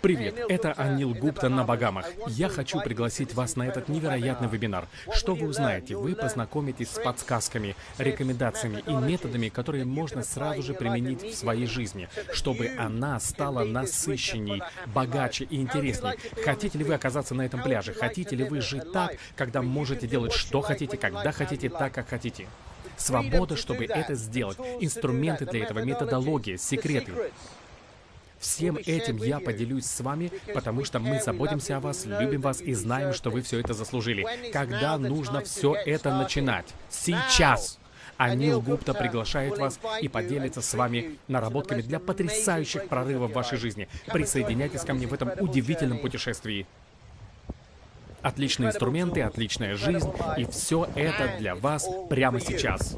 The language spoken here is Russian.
Привет, это Анил Гупта на Багамах. Я хочу пригласить вас на этот невероятный вебинар. Что вы узнаете? Вы познакомитесь с подсказками, рекомендациями и методами, которые можно сразу же применить в своей жизни, чтобы она стала насыщенней, богаче и интересней. Хотите ли вы оказаться на этом пляже? Хотите ли вы жить так, когда можете делать что хотите, когда хотите, так, как хотите? Свобода, чтобы это сделать. Инструменты для этого, методология, секреты. Всем этим я поделюсь с вами, потому что мы заботимся о вас, любим вас и знаем, что вы все это заслужили. Когда нужно все это начинать? Сейчас! Анил Гупта приглашает вас и поделится с вами наработками для потрясающих прорывов в вашей жизни. Присоединяйтесь ко мне в этом удивительном путешествии. Отличные инструменты, отличная жизнь, и все это для вас прямо сейчас.